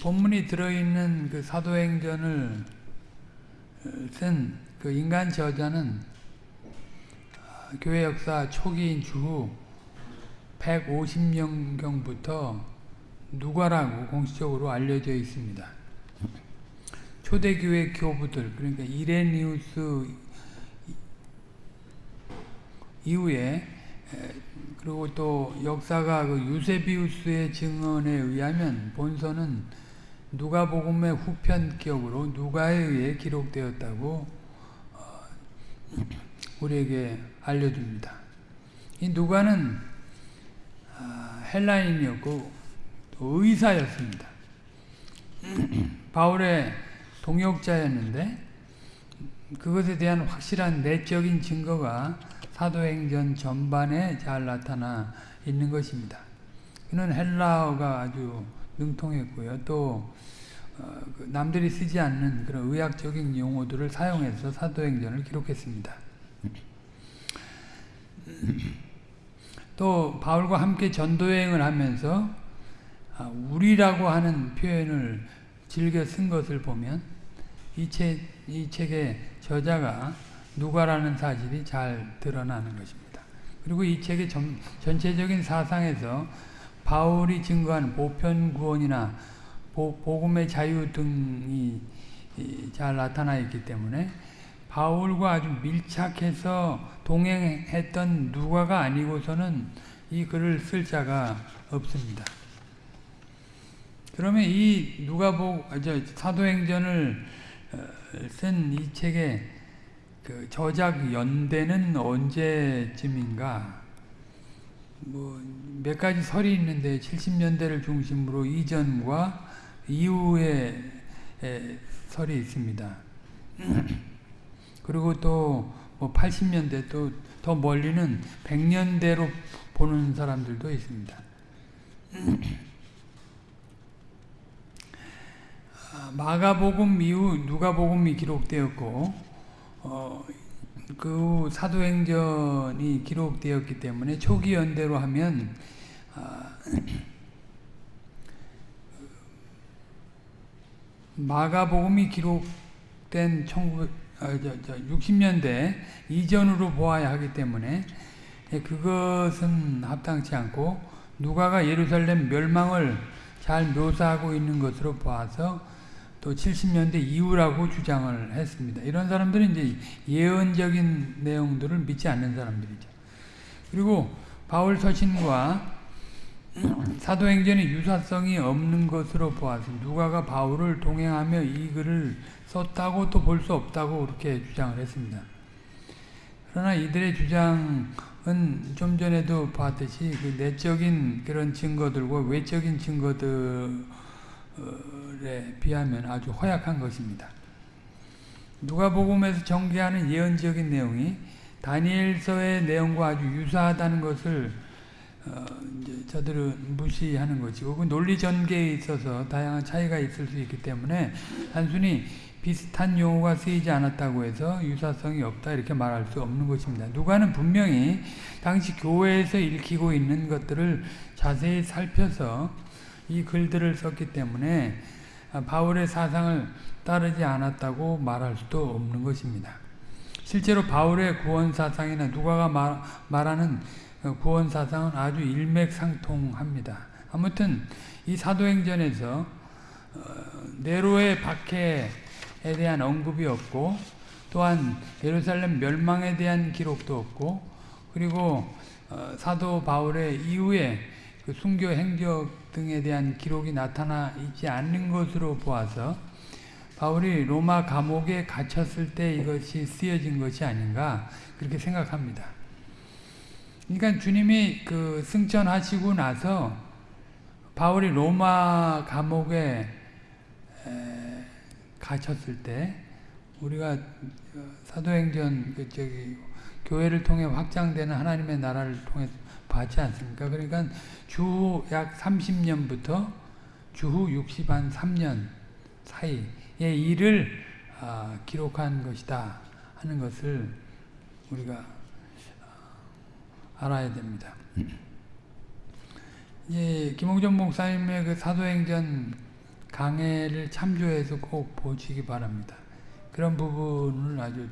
본문이 들어있는 그 사도행전을 쓴 그 인간 저자는 교회 역사 초기인 주후 150년경부터 누가라고 공식적으로 알려져 있습니다. 초대교회 교부들 그러니까 이레니우스 이후에 그리고 또 역사가 그 유세비우스의 증언에 의하면 본서는 누가복음의 후편격으로 누가에 의해 기록되었다고 어, 우리에게 알려줍니다. 이 누가는 아, 헬라인이었고 의사였습니다. 바울의 동역자였는데 그것에 대한 확실한 내적인 증거가 사도행전 전반에 잘 나타나 있는 것입니다. 그는 헬라어가 아주 능통했고요. 또 어, 그 남들이 쓰지 않는 그런 의학적인 용어들을 사용해서 사도행전을 기록했습니다. 또 바울과 함께 전도여행을 하면서 아, 우리라고 하는 표현을 즐겨 쓴 것을 보면 이, 책, 이 책의 저자가 누가라는 사실이 잘 드러나는 것입니다. 그리고 이 책의 전, 전체적인 사상에서 바울이 증거한 보편 구원이나 보, 복음의 자유 등이 잘 나타나 있기 때문에 바울과 아주 밀착해서 동행했던 누가가 아니고서는 이 글을 쓸 자가 없습니다. 그러면 이 누가복 사도행전을 어, 쓴이 책의 그 저작 연대는 언제쯤인가? 뭐 몇 가지 설이 있는데 70년대를 중심으로 이전과 이후에 설이 있습니다. 그리고 또 뭐 80년대 또 더 멀리는 100년대로 보는 사람들도 있습니다. 아, 마가복음 이후 누가복음이 기록되었고 어, 그 사도행전이 기록되었기 때문에 초기 연대로 하면 아, 마가복음이 기록된 19, 아, 60년대 이전으로 보아야 하기 때문에 그것은 합당치 않고 누가가 예루살렘 멸망을 잘 묘사하고 있는 것으로 봐서 또 70년대 이후라고 주장을 했습니다. 이런 사람들은 이제 예언적인 내용들을 믿지 않는 사람들이죠. 그리고 바울 서신과 사도행전의 유사성이 없는 것으로 보아서 누가가 바울을 동행하며 이 글을 썼다고 또 볼 수 없다고 그렇게 주장을 했습니다. 그러나 이들의 주장은 좀 전에도 봤듯이 그 내적인 그런 증거들과 외적인 증거들 에 비하면 아주 허약한 것입니다. 누가복음에서 전개하는 예언적인 내용이 다니엘서의 내용과 아주 유사하다는 것을 어, 저들은 무시하는 것이고 그 논리 전개에 있어서 다양한 차이가 있을 수 있기 때문에 단순히 비슷한 용어가 쓰이지 않았다고 해서 유사성이 없다 이렇게 말할 수 없는 것입니다. 누가는 분명히 당시 교회에서 읽히고 있는 것들을 자세히 살펴서 이 글들을 썼기 때문에 바울의 사상을 따르지 않았다고 말할 수도 없는 것입니다. 실제로 바울의 구원 사상이나 누가가 말, 말하는 구원 사상은 아주 일맥상통합니다. 아무튼 이 사도행전에서 어, 네로의 박해에 대한 언급이 없고 또한 예루살렘 멸망에 대한 기록도 없고 그리고 어, 사도 바울의 이후에 그 순교 행적 등에 대한 기록이 나타나 있지 않는 것으로 보아서 바울이 로마 감옥에 갇혔을 때 이것이 쓰여진 것이 아닌가 그렇게 생각합니다. 그러니까 주님이 그 승천하시고 나서 바울이 로마 감옥에 갇혔을 때 우리가 사도행전 그 저기 교회를 통해 확장되는 하나님의 나라를 통해 받지 않습니까? 그러니까 주후 약 30년부터 주후 60한 3년 사이의 일을 아, 기록한 것이다 하는 것을 우리가 아, 알아야 됩니다. 예, 김홍전 목사님의 그 사도행전 강해를 참조해서 꼭 보시기 바랍니다. 그런 부분을 아주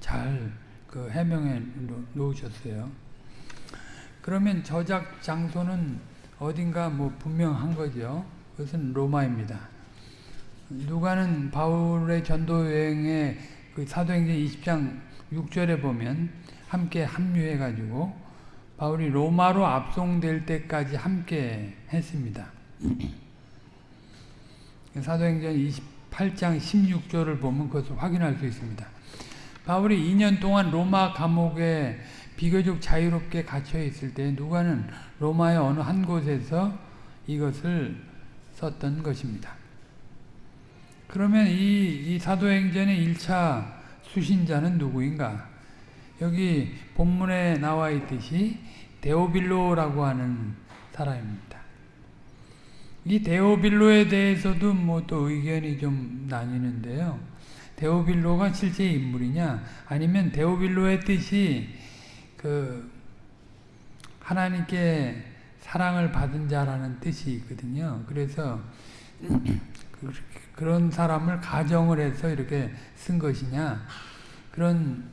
잘 그 해명해 놓으셨어요. 그러면 저작 장소는 어딘가 뭐 분명한 거죠. 그것은 로마입니다. 누가는 바울의 전도 여행에 그 사도행전 20장 6절에 보면 함께 합류해 가지고 바울이 로마로 압송될 때까지 함께 했습니다. 사도행전 28장 16절을 보면 그것을 확인할 수 있습니다. 바울이 2년 동안 로마 감옥에 비교적 자유롭게 갇혀 있을 때 누가는 로마의 어느 한 곳에서 이것을 썼던 것입니다. 그러면 이, 이 사도행전의 1차 수신자는 누구인가? 여기 본문에 나와 있듯이 데오빌로라고 하는 사람입니다. 이 데오빌로에 대해서도 뭐 또 의견이 좀 나뉘는데요. 데오빌로가 실제 인물이냐 아니면 데오빌로의 뜻이 그 하나님께 사랑을 받은 자라는 뜻이 있거든요. 그래서 그런 사람을 가정을 해서 이렇게 쓴 것이냐 그런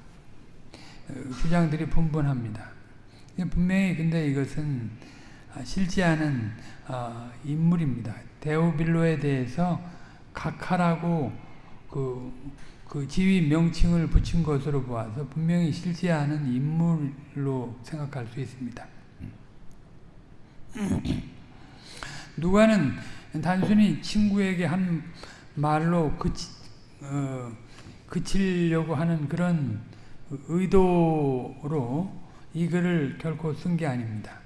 주장들이 분분합니다. 분명히 근데 이것은 실제하는 인물입니다. 데오빌로에 대해서 각하라고 그, 그 지위 명칭을 붙인 것으로 보아서 분명히 실제하는 인물로 생각할 수 있습니다. 누가는 단순히 친구에게 한 말로 그치, 어, 그치려고 하는 그런 의도로 이 글을 결코 쓴 게 아닙니다.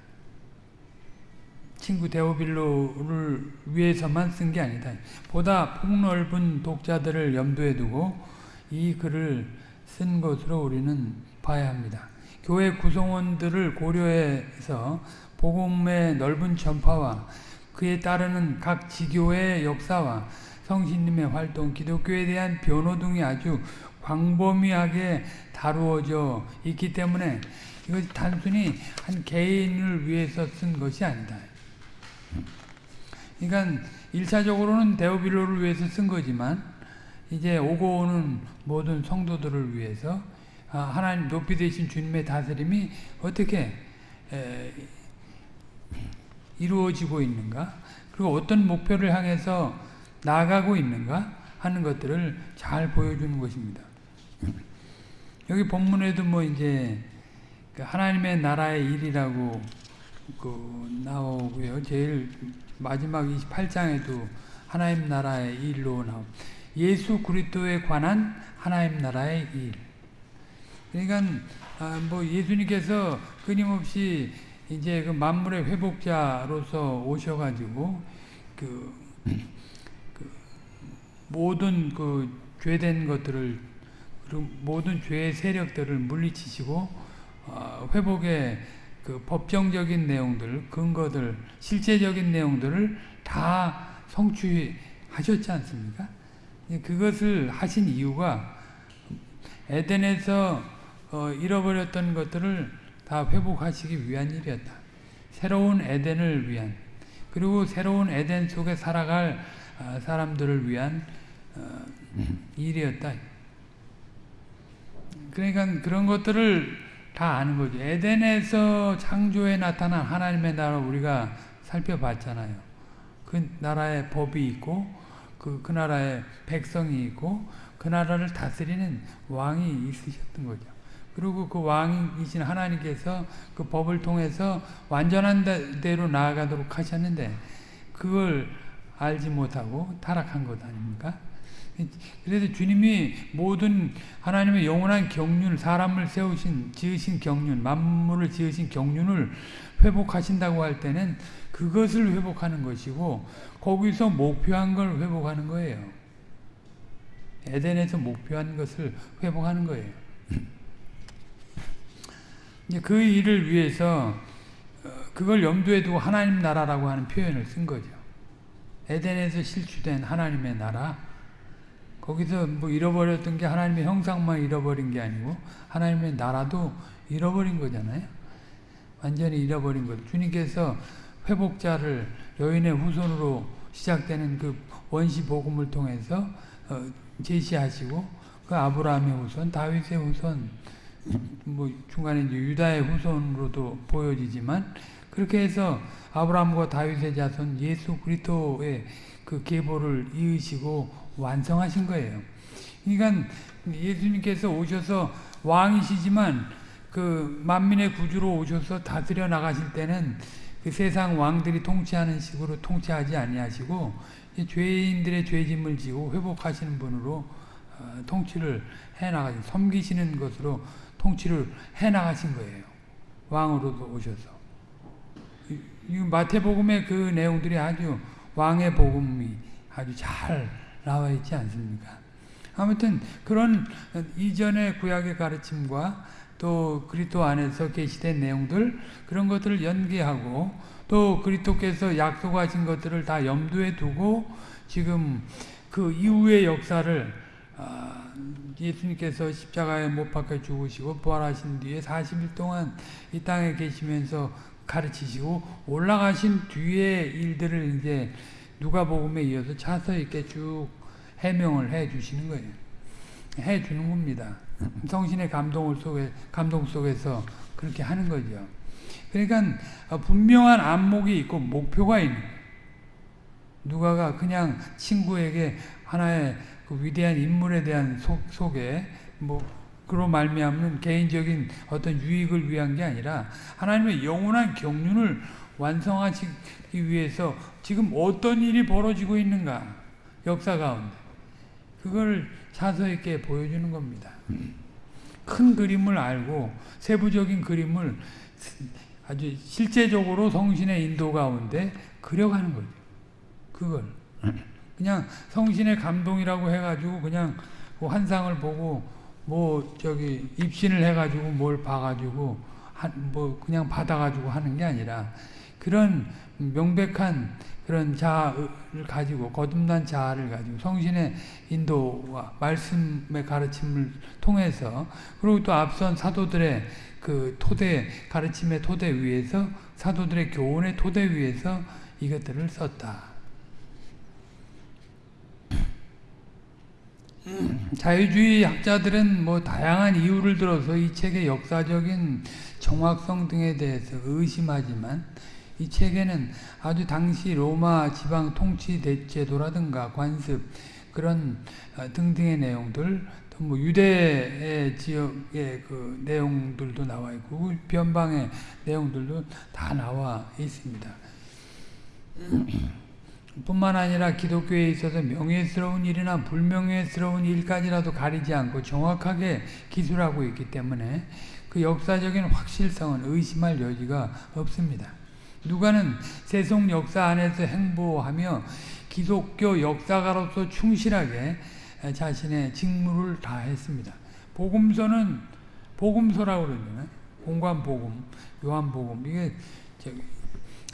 친구 데오빌로를 위해서만 쓴 게 아니다. 보다 폭넓은 독자들을 염두에 두고 이 글을 쓴 것으로 우리는 봐야 합니다. 교회 구성원들을 고려해서 복음의 넓은 전파와 그에 따르는 각 지교의 역사와 성신님의 활동, 기독교에 대한 변호 등이 아주 광범위하게 다루어져 있기 때문에 이것이 단순히 한 개인을 위해서 쓴 것이 아니다. 그러니까 1차적으로는 데오빌로를 위해서 쓴 거지만 이제 오고 오는 모든 성도들을 위해서 하나님 높이 되신 주님의 다스림이 어떻게 이루어지고 있는가 그리고 어떤 목표를 향해서 나아가고 있는가 하는 것들을 잘 보여주는 것입니다. 여기 본문에도 뭐 이제 그 하나님의 나라의 일이라고 그 나오고요. 제일 마지막 28장에도 하나님 나라의 일로 나오 예수 그리스도에 관한 하나님 나라의 일. 그러니까 아, 뭐 예수님께서 끊임없이 이제 그 만물의 회복자로서 오셔가지고 그, 그 모든 그 죄된 것들을 그리고 모든 죄의 세력들을 물리치시고 어, 회복의 그 법정적인 내용들, 근거들, 실제적인 내용들을 다 성취하셨지 않습니까? 그것을 하신 이유가 에덴에서 어, 잃어버렸던 것들을 다 회복하시기 위한 일이었다. 새로운 에덴을 위한 그리고 새로운 에덴 속에 살아갈 어, 사람들을 위한 어, 일이었다. 그러니까 그런 것들을 다 아는 거죠. 에덴에서 창조에 나타난 하나님의 나라 우리가 살펴봤잖아요. 그 나라의 법이 있고 그, 그 나라의 백성이 있고 그 나라를 다스리는 왕이 있으셨던 거죠. 그리고 그 왕이신 하나님께서 그 법을 통해서 완전한 대로 나아가도록 하셨는데 그걸 알지 못하고 타락한 것 아닙니까? 그래서 주님이 모든 하나님의 영원한 경륜, 사람을 세우신, 지으신 경륜, 만물을 지으신 경륜을 회복하신다고 할 때는 그것을 회복하는 것이고 거기서 목표한 걸 회복하는 거예요. 에덴에서 목표한 것을 회복하는 거예요. 그 일을 위해서 어, 그걸 염두에 두고 하나님 나라라고 하는 표현을 쓴 거죠. 에덴에서 실추된 하나님의 나라. 거기서 뭐 잃어버렸던 게 하나님의 형상만 잃어버린 게 아니고 하나님의 나라도 잃어버린 거잖아요. 완전히 잃어버린 것. 주님께서 회복자를 여인의 후손으로 시작되는 그 원시 복음을 통해서 어, 제시하시고 그 아브라함의 후손, 다윗의 후손, 뭐 중간에 이제 유다의 후손으로도 보여지지만 그렇게 해서 아브라함과 다윗의 자손 예수 그리스도의 그 계보를 이으시고 완성하신 거예요. 그러니까 예수님께서 오셔서 왕이시지만 그 만민의 구주로 오셔서 다스려 나가실 때는 그 세상 왕들이 통치하는 식으로 통치하지 아니하시고 죄인들의 죄짐을 지고 회복하시는 분으로 어, 통치를 해 나가신 섬기시는 것으로 통치를 해 나가신 거예요. 왕으로도 오셔서. 이 마태복음의 그 내용들이 아주 왕의 복음이 아주 잘 나와 있지 않습니까? 아무튼 그런 이전의 구약의 가르침과 또 그리스도 안에서 계시된 내용들 그런 것들을 연계하고 또 그리스도께서 약속하신 것들을 다 염두에 두고 지금 그 이후의 역사를 아, 예수님께서 십자가에 못 박혀 죽으시고 부활하신 뒤에 40일 동안 이 땅에 계시면서 가르치시고 올라가신 뒤의 일들을 이제 누가복음에 이어서 차서 있게 쭉 해명을 해 주시는 거예요. 해 주는 겁니다. 성신의 감동을 속에 감동 속에서 그렇게 하는 거죠. 그러니까 분명한 안목이 있고 목표가 있는 누가가 그냥 친구에게 하나의 그 위대한 인물에 대한 속, 속에 뭐 그로 말미암는 개인적인 어떤 유익을 위한 게 아니라 하나님의 영원한 경륜을 완성하시기 위해서 지금 어떤 일이 벌어지고 있는가 역사 가운데 그걸 사서 있게 보여주는 겁니다. 큰 그림을 알고 세부적인 그림을 아주 실제적으로 성신의 인도 가운데 그려가는 거죠. 그걸 그냥 성신의 감동이라고 해가지고 그냥 그 환상을 보고 뭐 저기 입신을 해가지고 뭘 봐가지고 한 뭐 그냥 받아가지고 하는 게 아니라 그런 명백한 그런 자아를 가지고 거듭난 자아를 가지고 성신의 인도와 말씀의 가르침을 통해서 그리고 또 앞선 사도들의 그 토대 가르침의 토대 위에서 사도들의 교훈의 토대 위에서 이것들을 썼다. 자유주의 학자들은 뭐 다양한 이유를 들어서 이 책의 역사적인 정확성 등에 대해서 의심하지만 이 책에는 아주 당시 로마 지방 통치 제도라든가 관습 그런 어, 등등의 내용들 또 뭐 유대 지역의 그 내용들도 나와 있고 변방의 내용들도 다 나와 있습니다. 뿐만 아니라 기독교에 있어서 명예스러운 일이나 불명예스러운 일까지라도 가리지 않고 정확하게 기술하고 있기 때문에 그 역사적인 확실성은 의심할 여지가 없습니다. 누가는 세속 역사 안에서 행보하며 기독교 역사가로서 충실하게 자신의 직무를 다했습니다. 복음서는 복음서라고 그러잖아요. 공관복음, 요한복음 이게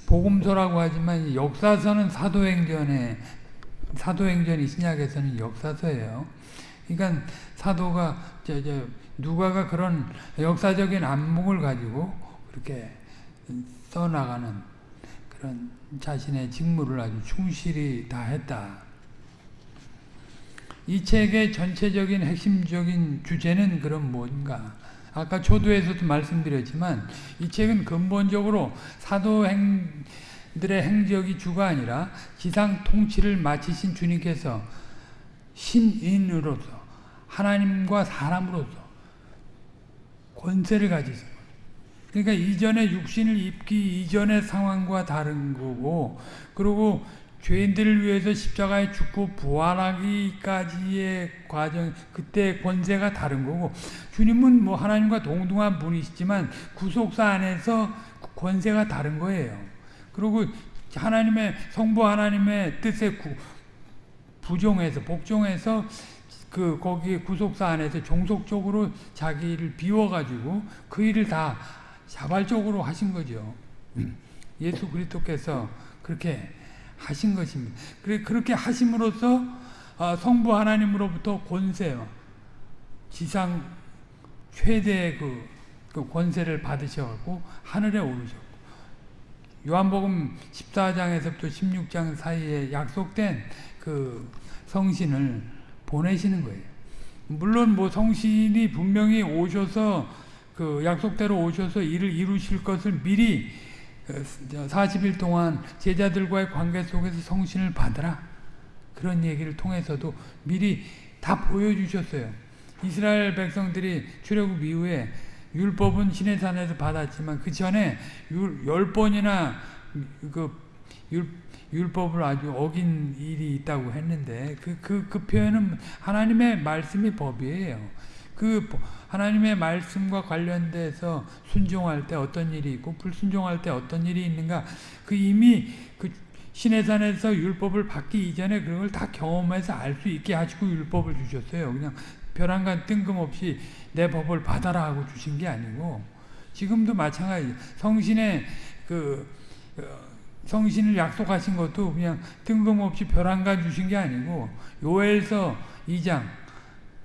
복음서라고 하지만 역사서는 사도행전에 사도행전이 신약에서는 역사서예요. 그러니까 사도가 저, 저 누가가 그런 역사적인 안목을 가지고 그렇게 써나가는 그런 자신의 직무를 아주 충실히 다했다. 이 책의 전체적인 핵심적인 주제는 그럼 뭔가? 아까 초두에서도 말씀드렸지만 이 책은 근본적으로 사도행들의 행적이 주가 아니라 지상 통치를 마치신 주님께서 신인으로서 하나님과 사람으로서 권세를 가지신 그러니까 이전에 육신을 입기 이전의 상황과 다른 거고 그리고 죄인들을 위해서 십자가에 죽고 부활하기까지의 과정, 그때 권세가 다른 거고, 주님은 뭐 하나님과 동등한 분이시지만 구속사 안에서 권세가 다른 거예요. 그리고 하나님의, 성부 하나님의 뜻에 구, 부종해서, 복종해서 그, 거기 구속사 안에서 종속적으로 자기를 비워가지고 그 일을 다 자발적으로 하신 거죠. 예수 그리스도께서 그렇게 하신 것입니다. 그렇게 하심으로써 아, 성부 하나님으로부터 권세, 지상 최대의 그, 그 권세를 받으셔갖고 하늘에 오르셨고 요한복음 14장에서부터 16장 사이에 약속된 그 성신을 보내시는 거예요. 물론 뭐 성신이 분명히 오셔서 그 약속대로 오셔서 일을 이루실 것을 미리 40일 동안 제자들과의 관계 속에서 성신을 받으라. 그런 얘기를 통해서도 미리 다 보여주셨어요. 이스라엘 백성들이 출애굽 이후에 율법은 시내산에서 받았지만 그 전에 열 번이나 그 율, 율법을 아주 어긴 일이 있다고 했는데 그, 그, 그 표현은 하나님의 말씀이 법이에요. 그 하나님의 말씀과 관련돼서 순종할 때 어떤 일이 있고 불순종할 때 어떤 일이 있는가 그 이미 그 시내산에서 율법을 받기 이전에 그런 걸 다 경험해서 알 수 있게 하시고 율법을 주셨어요. 그냥 벼랑간 뜬금없이 내 법을 받아라 하고 주신 게 아니고 지금도 마찬가지 성신의 그 어, 성신을 약속하신 것도 그냥 뜬금없이 벼랑간 주신 게 아니고 요엘서 2장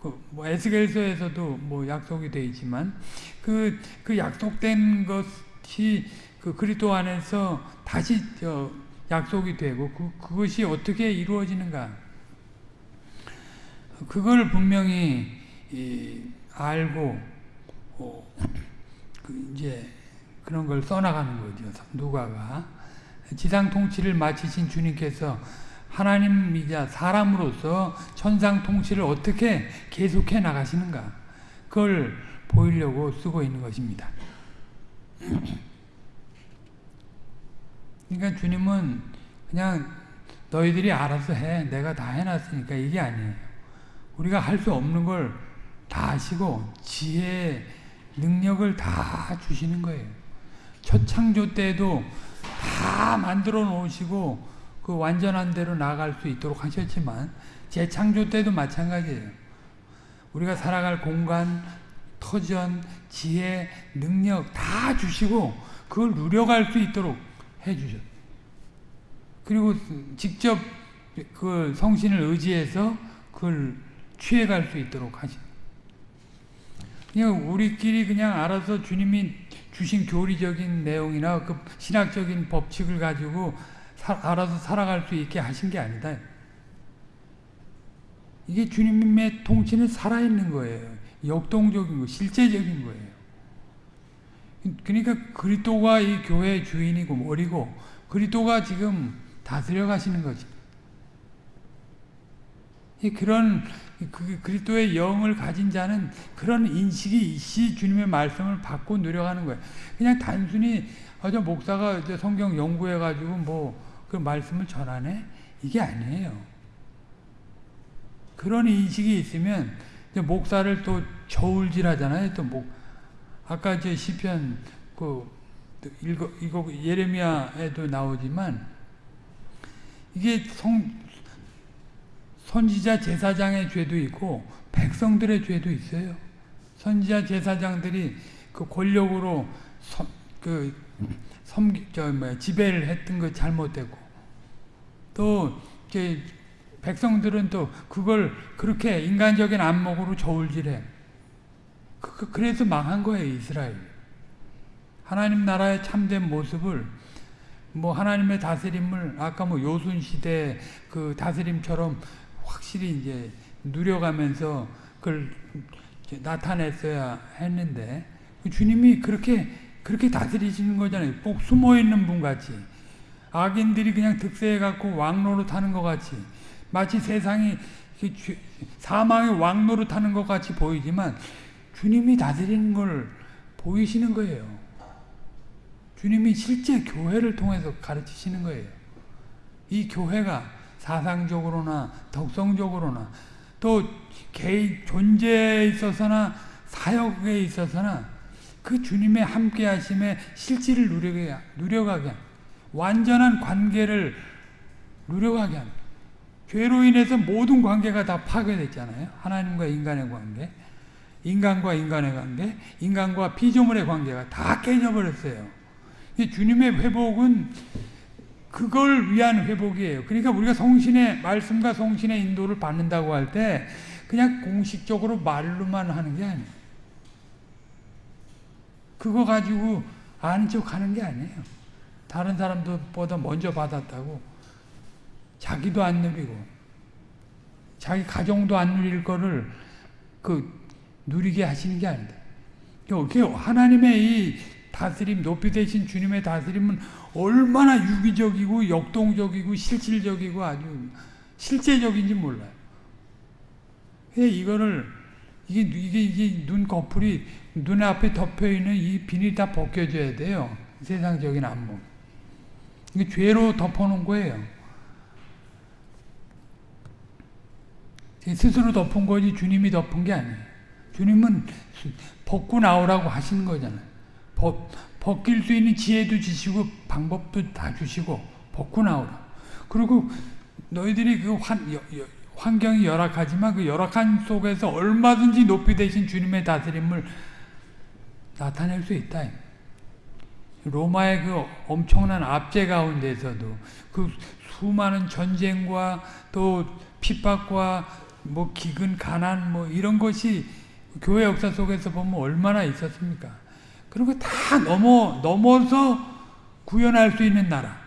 그뭐 에스겔서에서도 뭐 약속이 되어 있지만 그, 그 약속된 것이 그 그리스도 안에서 다시 저 약속이 되고 그, 그것이 어떻게 이루어지는가 그걸 분명히 알고 어, 그 이제 그런 걸 써나가는 거죠. 누가가 지상 통치를 마치신 주님께서 하나님이자 사람으로서 천상 통치를 어떻게 계속해 나가시는가 그걸 보이려고 쓰고 있는 것입니다. 그러니까 주님은 그냥 너희들이 알아서 해 내가 다 해놨으니까 이게 아니에요. 우리가 할 수 없는 걸 다 하시고 지혜, 능력을 다 주시는 거예요. 첫 창조 때도 다 만들어 놓으시고 그 완전한 대로 나아갈 수 있도록 하셨지만 재창조 때도 마찬가지예요. 우리가 살아갈 공간, 터전, 지혜, 능력 다 주시고 그걸 누려갈 수 있도록 해주셨어요. 그리고 직접 그 성신을 의지해서 그걸 취해갈 수 있도록 하시. 그냥 우리끼리 그냥 알아서 주님이 주신 교리적인 내용이나 그 신학적인 법칙을 가지고 사, 알아서 살아갈 수 있게 하신 게 아니다. 이게 주님의 통치는 살아있는 거예요. 역동적인 거, 실제적인 거예요. 그러니까 그리스도가 이 교회의 주인이고 머리고 그리스도가 지금 다스려 가시는 거지. 그런 그 그리스도의 영을 가진 자는 그런 인식이 있이 주님의 말씀을 받고 누려가는 거예요. 그냥 단순히 어저 목사가 성경 연구해 가지고 뭐 그 말씀을 전하네 이게 아니에요. 그런 인식이 있으면 목사를 또 저울질하잖아요. 또 목 아까 제 시편 그 읽어 이거 예레미야에도 나오지만 이게 성 선지자 제사장의 죄도 있고 백성들의 죄도 있어요. 선지자 제사장들이 그 권력으로 섬, 그 섬, 저 뭐야 지배를 했던 거 잘못됐고 또 이제 백성들은 또 그걸 그렇게 인간적인 안목으로 저울질해. 그, 그 래서 망한 거예요 이스라엘. 하나님 나라의 참된 모습을 뭐 하나님의 다스림을 아까 뭐 요순 시대 그 다스림처럼 확실히 이제 누려가면서 그걸 나타냈어야 했는데 그 주님이 그렇게 그렇게 다스리시는 거잖아요. 꼭 숨어 있는 분 같이 악인들이 그냥 득세해 갖고 왕로로 타는 것 같이 마치 세상이 사망의 왕로로 타는 것 같이 보이지만 주님이 다스리는 걸 보이시는 거예요. 주님이 실제 교회를 통해서 가르치시는 거예요. 이 교회가 사상적으로나 덕성적으로나 또 개인 존재에 있어서나 사역에 있어서나 그 주님의 함께 하심의 실질을 누려가게 완전한 관계를 누려가게 합니다. 죄로 인해서 모든 관계가 다 파괴됐잖아요. 하나님과 인간의 관계, 인간과 인간의 관계, 인간과 피조물의 관계가 다 깨져버렸어요. 주님의 회복은 그걸 위한 회복이에요. 그러니까 우리가 성신의 말씀과 성신의 인도를 받는다고 할 때 그냥 공식적으로 말로만 하는 게 아니에요. 그거 가지고 아는 척 하는 게 아니에요. 다른 사람들보다 먼저 받았다고. 자기도 안 누리고 자기 가정도 안 누릴 거를 그 누리게 하시는 게 아니다. 하나님의 이 다스림, 높이 되신 주님의 다스림은 얼마나 유기적이고 역동적이고 실질적이고 아주 실제적인지 몰라요. 이거를 이게 이게 이게 눈 거풀이 눈 앞에 덮여 있는 이 비닐 다 벗겨져야 돼요. 세상적인 안목. 이게 죄로 덮어놓은 거예요. 스스로 덮은 거지 주님이 덮은 게 아니에요. 주님은 벗고 나오라고 하시는 거잖아요. 벗, 벗길 수 있는 지혜도 주시고 방법도 다 주시고 벗고 나오라. 그리고 너희들이 그 환, 여, 여, 환경이 열악하지만 그 열악한 속에서 얼마든지 높이 되신 주님의 다스림을 나타낼 수 있다. 로마의 그 엄청난 압제 가운데서도 그 수많은 전쟁과 또 핍박과 뭐 기근, 가난 뭐 이런 것이 교회 역사 속에서 보면 얼마나 있었습니까? 그런 거 다 넘어 넘어서 구현할 수 있는 나라.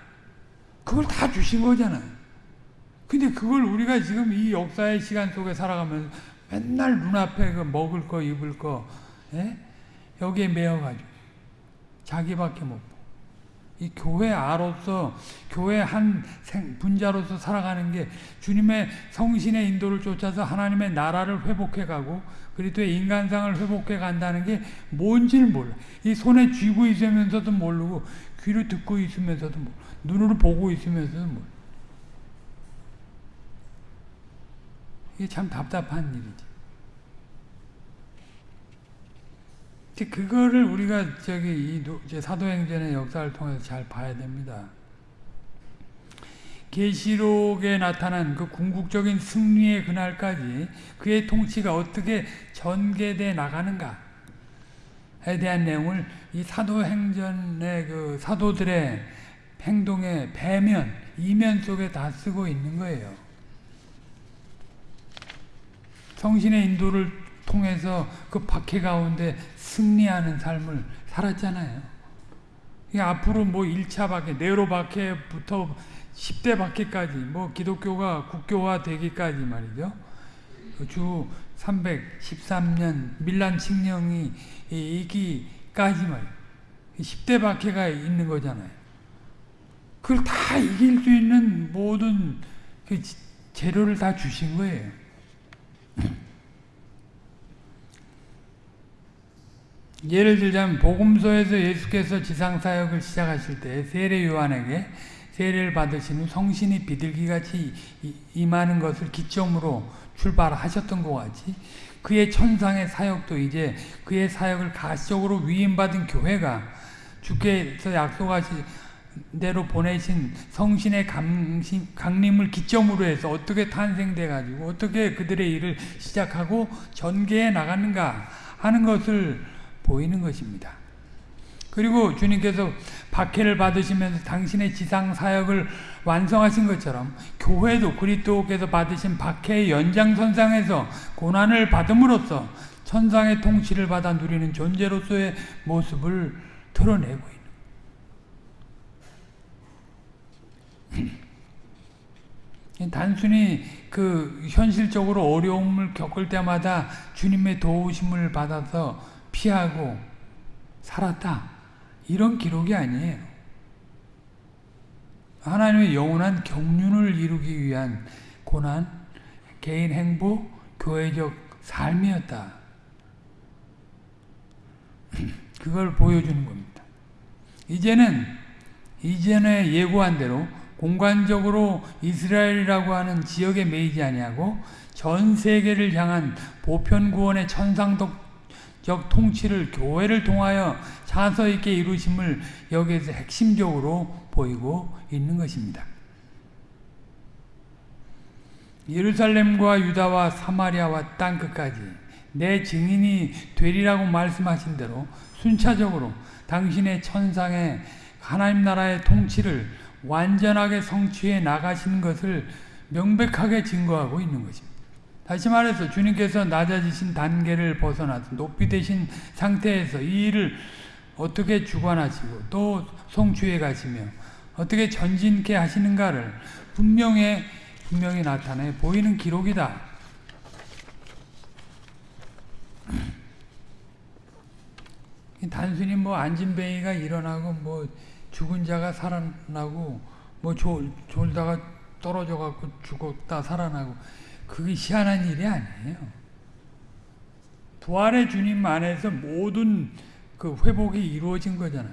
그걸 다 주신 거잖아요. 근데 그걸 우리가 지금 이 역사의 시간 속에 살아가면서 맨날 눈앞에 그 먹을 거, 입을 거, 예? 여기에 매여가지고 자기밖에 못이 교회 아로서 교회 한 분자로서 살아가는 게 주님의 성신의 인도를 쫓아서 하나님의 나라를 회복해 가고 그리스도의 인간상을 회복해 간다는 게 뭔지를 몰라. 이 손에 쥐고 있으면서도 모르고 귀로 듣고 있으면서도 모르고 눈으로 보고 있으면서도 모르고 이게 참 답답한 일이지. 그거를 우리가 저기 이 사도행전의 역사를 통해서 잘 봐야 됩니다. 계시록에 나타난 그 궁극적인 승리의 그날까지 그의 통치가 어떻게 전개돼 나가는가에 대한 내용을 이 사도행전의 그 사도들의 행동의 배면, 이면 속에 다 쓰고 있는 거예요. 성신의 인도를 통해서 그 박해 가운데 승리하는 삶을 살았잖아요. 앞으로 뭐 1차 박해, 네로 박해부터 10대 박해까지, 뭐 기독교가 국교화 되기까지 말이죠. 주 313년 밀란 칙령이 이기까지 말 10대 박해가 있는 거잖아요. 그걸 다 이길 수 있는 모든 그 재료를 다 주신 거예요. 예를 들자면 복음서에서 예수께서 지상 사역을 시작하실 때 세례 요한에게 세례를 받으신 후 성신이 비둘기같이 임하는 것을 기점으로 출발하셨던 것 같이 그의 천상의 사역도 이제 그의 사역을 가시적으로 위임받은 교회가 주께서 약속하신 대로 보내신 성신의 강심, 강림을 기점으로 해서 어떻게 탄생돼 가지고 어떻게 그들의 일을 시작하고 전개해 나가는가 하는 것을 보이는 것입니다. 그리고 주님께서 박해를 받으시면서 당신의 지상 사역을 완성하신 것처럼 교회도 그리스도께서 받으신 박해의 연장선상에서 고난을 받음으로써 천상의 통치를 받아 누리는 존재로서의 모습을 드러내고 있는 단순히 그 현실적으로 어려움을 겪을 때마다 주님의 도우심을 받아서 피하고 살았다. 이런 기록이 아니에요. 하나님의 영원한 경륜을 이루기 위한 고난, 개인 행복, 교회적 삶이었다. 그걸 보여주는 겁니다. 이제는 이전에 예고한 대로 공간적으로 이스라엘이라고 하는 지역에 매이지 아니하고 전 세계를 향한 보편 구원의 천상덕 적 통치를 교회를 통하여 자서 있게 이루심을 여기에서 핵심적으로 보이고 있는 것입니다. 예루살렘과 유다와 사마리아와 땅 끝까지 내 증인이 되리라고 말씀하신 대로 순차적으로 당신의 천상의 하나님 나라의 통치를 완전하게 성취해 나가시는 것을 명백하게 증거하고 있는 것입니다. 다시 말해서 주님께서 낮아지신 단계를 벗어나서 높이 되신 상태에서 이 일을 어떻게 주관하시고 또 성취해 가시며 어떻게 전진케 하시는가를 분명히 분명히 나타내 보이는 기록이다. 단순히 뭐 안진뱅이가 일어나고 뭐 죽은 자가 살아나고 뭐 졸, 졸다가 떨어져 갖고 죽었다 살아나고 그게 희한한 일이 아니에요. 부활의 주님 안에서 모든 그 회복이 이루어진 거잖아요.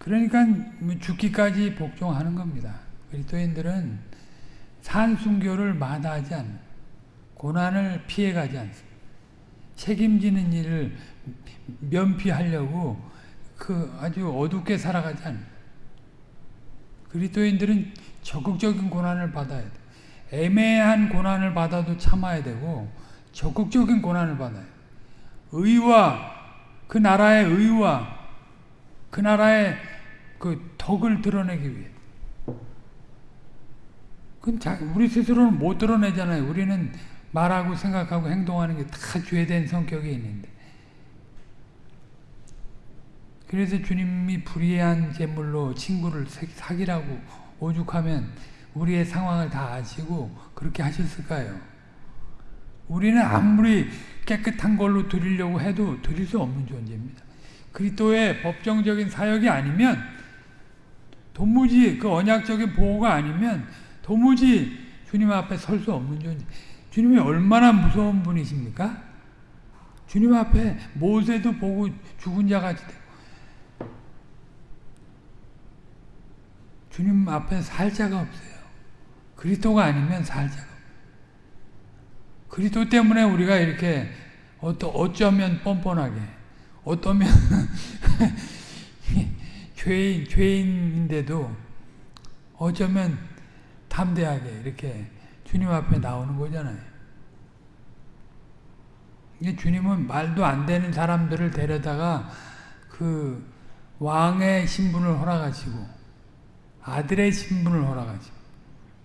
그러니까 뭐 죽기까지 복종하는 겁니다. 그리스도인들은 산순교를 마다하지 않는 고난을 피해가지 않습니다. 책임지는 일을 면피하려고 그 아주 어둡게 살아가지 않는 그리스도인들은 적극적인 고난을 받아야 돼. 애매한 고난을 받아도 참아야 되고 적극적인 고난을 받아야 돼. 의와 그 나라의 의와 그 나라의 그 덕을 드러내기 위해. 그건 자, 우리 스스로는 못 드러내잖아요. 우리는 말하고 생각하고 행동하는 게 다 죄된 성격이 있는데. 그래서 주님이 불의한 제물로 친구를 사기라고 오죽하면 우리의 상황을 다 아시고 그렇게 하셨을까요? 우리는 아무리 깨끗한 걸로 드리려고 해도 드릴 수 없는 존재입니다. 그리스도의 법정적인 사역이 아니면 도무지 그 언약적인 보호가 아니면 도무지 주님 앞에 설 수 없는 존재. 주님이 얼마나 무서운 분이십니까? 주님 앞에 모세도 보고 죽은 자 같이 되고 주님 앞에 살 자가 없어요. 그리스도가 아니면 살 자가 그리스도 때문에 우리가 이렇게 어쩌면 뻔뻔하게 어떠면 죄인, 죄인인데도 어쩌면 담대하게 이렇게 주님 앞에 나오는 거잖아요. 주님은 말도 안 되는 사람들을 데려다가 그 왕의 신분을 허락하시고 아들의 신분을 허락하시고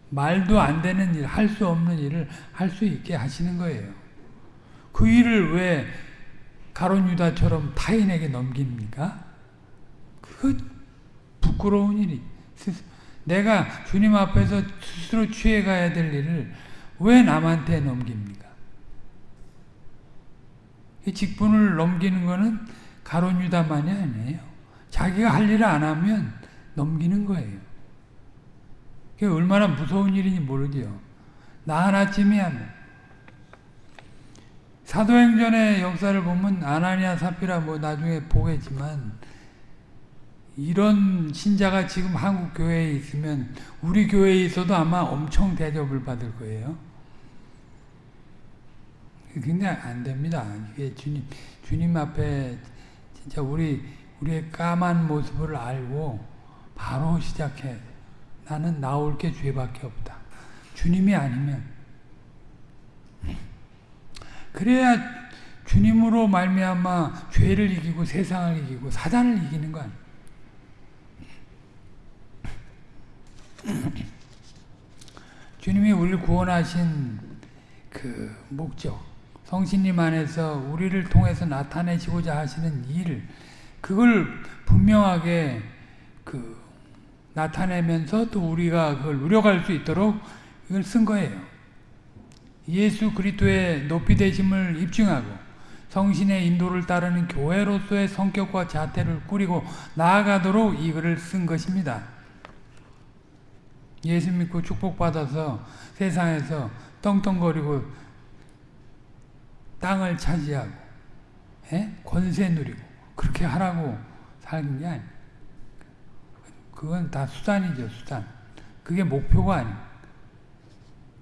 말도 안 되는 일, 할 수 없는 일을 할 수 있게 하시는 거예요. 그 일을 왜 가론 유다처럼 타인에게 넘깁니까? 그 부끄러운 일이. 내가 주님 앞에서 스스로 취해가야 될 일을 왜 남한테 넘깁니까? 이 직분을 넘기는 것은 가론 유다만이 아니에요. 자기가 할 일을 안 하면 넘기는 거예요. 그게 얼마나 무서운 일인지 모르지요. 나 하나쯤이야 뭐. 사도행전의 역사를 보면 아나니아 사피라 뭐 나중에 보겠지만 이런 신자가 지금 한국 교회에 있으면 우리 교회에 있어도 아마 엄청 대접을 받을 거예요. 근데 안 됩니다. 이게 주님 주님 앞에 진짜 우리 우리의 까만 모습을 알고 바로 시작해. 나는 나올 게 죄밖에 없다. 주님이 아니면 그래야 주님으로 말미암아 죄를 이기고 세상을 이기고 사단을 이기는 거 아니에요. 주님이 우리를 구원하신 그 목적, 성신님 안에서 우리를 통해서 나타내시고자 하시는 일, 그걸 분명하게 그 나타내면서 또 우리가 그걸 누려갈 수 있도록 이걸 쓴 거예요. 예수 그리스도의 높이 되심을 입증하고 성신의 인도를 따르는 교회로서의 성격과 자태를 꾸리고 나아가도록 이 글을 쓴 것입니다. 예수 믿고 축복받아서 세상에서 떵떵거리고 땅을 차지하고 에? 권세 누리고 그렇게 하라고 살는 게 아니에요. 그건 다 수단이죠, 수단. 그게 목표가 아니에요.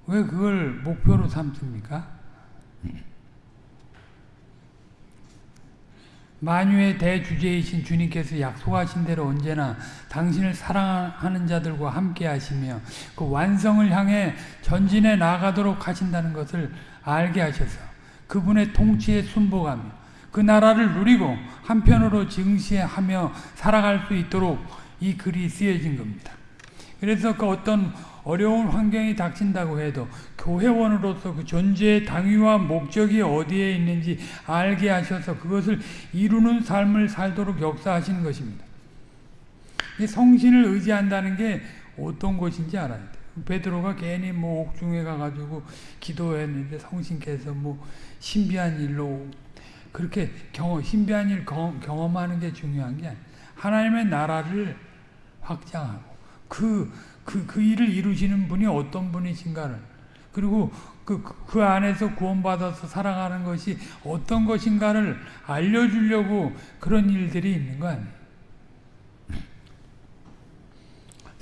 왜 그걸 목표로 삼습니까? 만유의 대주제이신 주님께서 약속하신 대로 언제나 당신을 사랑하는 자들과 함께 하시며 그 완성을 향해 전진해 나가도록 하신다는 것을 알게 하셔서 그분의 통치에 순복하며 그 나라를 누리고 한편으로 증시하며 살아갈 수 있도록 이 글이 쓰여진 겁니다. 그래서 그 어떤 어려운 환경이 닥친다고 해도 교회원으로서 그 존재의 당위와 목적이 어디에 있는지 알게 하셔서 그것을 이루는 삶을 살도록 역사하시는 것입니다. 성신을 의지한다는 게 어떤 것인지 알아야 돼요. 베드로가 괜히 뭐 옥중에 가가지고 기도했는데 성신께서 뭐 신비한 일로 그렇게 경험, 신비한 일 경험, 하는 게 중요한 게 아니에요. 하나님의 나라를 확장하고 그, 그, 그 일을 이루시는 분이 어떤 분이신가를 그리고 그, 그 안에서 구원받아서 살아가는 것이 어떤 것인가를 알려주려고 그런 일들이 있는 거 아니에요.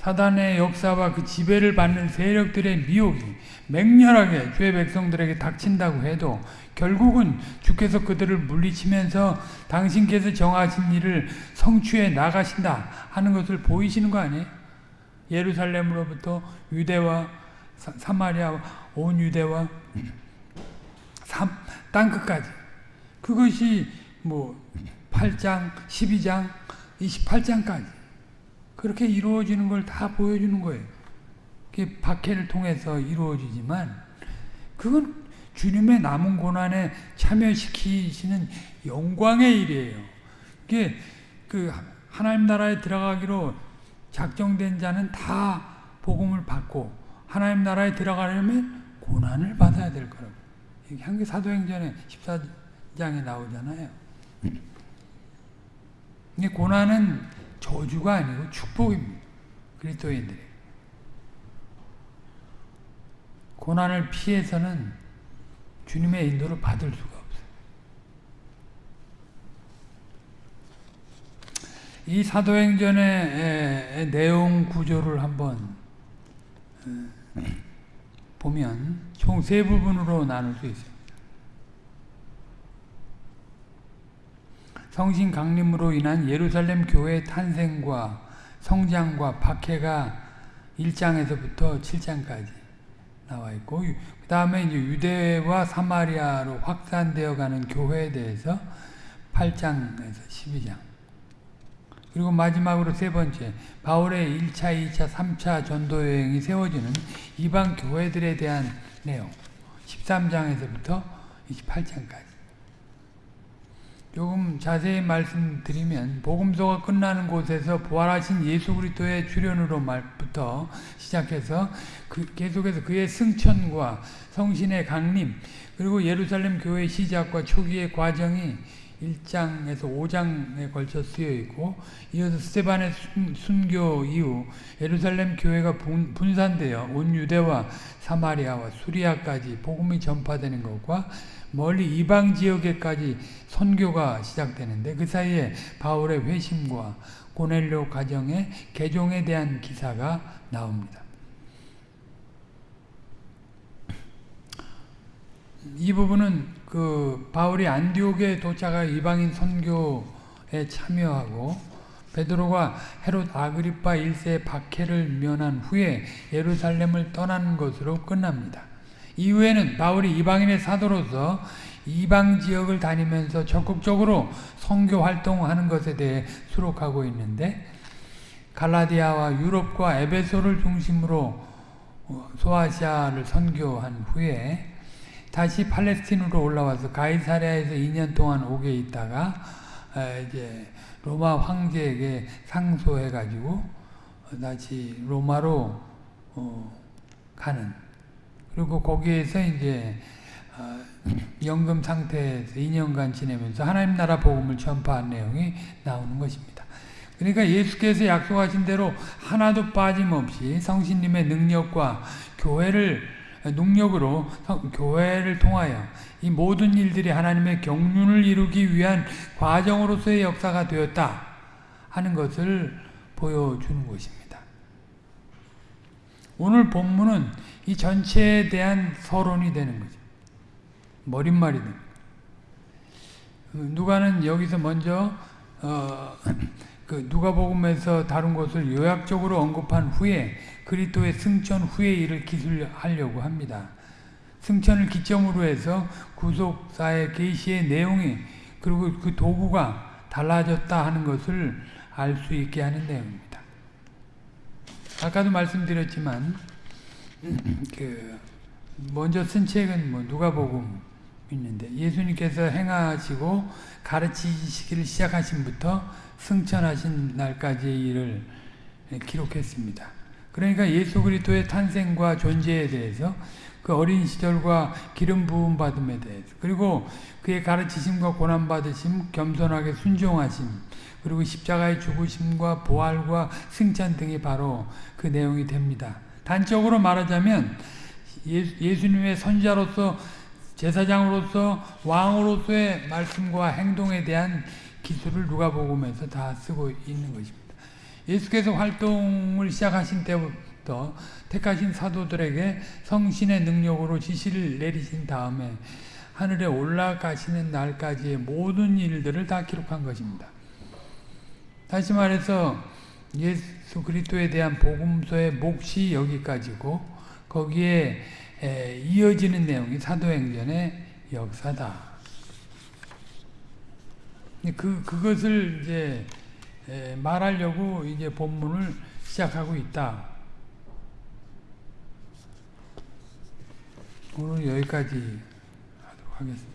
사단의 역사와 그 지배를 받는 세력들의 미혹이 맹렬하게 주의 백성들에게 닥친다고 해도 결국은 주께서 그들을 물리치면서 당신께서 정하신 일을 성취해 나가신다 하는 것을 보이시는 거 아니에요? 예루살렘으로부터 유대와 사, 마리아 온 유대와 땅끝까지 그것이 뭐 8장, 12장, 28장까지 그렇게 이루어지는 걸 다 보여주는 거예요. 그게 박해를 통해서 이루어지지만 그건 주님의 남은 고난에 참여시키시는 영광의 일이에요. 그게 그 하나님 나라에 들어가기로 작정된 자는 다 복음을 받고 하나님 나라에 들어가려면 고난을 받아야 될 거라고. 향기 사도행전에 14장에 나오잖아요. 이 고난은 저주가 아니고 축복입니다. 그리스도인들이 고난을 피해서는 주님의 인도를 받을 수가 없어요. 이 사도행전의 내용 구조를 한번 보면 총 세 부분으로 나눌 수 있어요. 성신 강림으로 인한 예루살렘 교회 탄생과 성장과 박해가 1장에서부터 7장까지 나와 있고 그 다음에 이제 유대와 사마리아로 확산되어 가는 교회에 대해서 8장에서 12장. 그리고 마지막으로 세 번째 바울의 1차, 2차, 3차 전도 여행이 세워지는 이방 교회들에 대한 내용 13장에서부터 28장까지 조금 자세히 말씀드리면 복음서가 끝나는 곳에서 부활하신 예수 그리스도의 출현으로 말부터 시작해서 그 계속해서 그의 승천과 성신의 강림 그리고 예루살렘 교회 시작과 초기의 과정이 1장에서 5장에 걸쳐 쓰여 있고 이어서 스테반의 순, 교 이후 예루살렘 교회가 분, 분산되어 온 유대와 사마리아와 수리아까지 복음이 전파되는 것과 멀리 이방 지역에까지 선교가 시작되는데 그 사이에 바울의 회심과 고넬료 가정의 개종에 대한 기사가 나옵니다. 이 부분은 그 바울이 안디옥에 도착하 이방인 선교에 참여하고 베드로가 헤롯 아그리파 1세의 박해를 면한 후에 예루살렘을 떠나는 것으로 끝납니다. 이후에는 바울이 이방인의 사도로서 이방 지역을 다니면서 적극적으로 선교 활동하는 것에 대해 수록하고 있는데 갈라디아와 유럽과 에베소를 중심으로 소아시아를 선교한 후에 다시 팔레스틴으로 올라와서 가이사랴에서 2년 동안 오게 있다가 이제 로마 황제에게 상소해 가지고 다시 로마로 어, 가는 그리고 거기에서 이제 어, 연금 상태에서 2년간 지내면서 하나님 나라 복음을 전파한 내용이 나오는 것입니다. 그러니까 예수께서 약속하신 대로 하나도 빠짐없이 성신님의 능력과 교회를 능력으로 교회를 통하여 이 모든 일들이 하나님의 경륜을 이루기 위한 과정으로서의 역사가 되었다 하는 것을 보여주는 것입니다. 오늘 본문은 이 전체에 대한 서론이 되는 거죠. 머릿말이든. 누가는 여기서 먼저 어, 그 누가복음에서 다룬 것을 요약적으로 언급한 후에 그리스도의 승천 후의 일을 기술하려고 합니다. 승천을 기점으로 해서 구속사의 계시의 내용이 그리고 그 도구가 달라졌다 하는 것을 알 수 있게 하는 내용입니다. 아까도 말씀드렸지만 그 먼저 쓴 책은 뭐 누가복음 있는데 예수님께서 행하시고 가르치시기를 시작하신부터 승천하신 날까지의 일을 기록했습니다. 그러니까 예수 그리스도의 탄생과 존재에 대해서 그 어린 시절과 기름 부음 받음에 대해서 그리고 그의 가르치심과 고난 받으심, 겸손하게 순종하심, 그리고 십자가의 죽으심과 부활과 승천 등이 바로 그 내용이 됩니다. 단적으로 말하자면 예수님의 선자로서 제사장으로서 왕으로서의 말씀과 행동에 대한 기술을 누가복음에서 다 쓰고 있는 것입니다. 예수께서 활동을 시작하신 때부터 택하신 사도들에게 성신의 능력으로 지시를 내리신 다음에 하늘에 올라가시는 날까지의 모든 일들을 다 기록한 것입니다. 다시 말해서 예수 그리스도에 대한 복음서의 몫이 여기까지고 거기에 이어지는 내용이 사도행전의 역사다. 그 그것을 이제 말하려고 이제 본문을 시작하고 있다. 오늘 여기까지 하도록 하겠습니다.